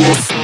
Yes.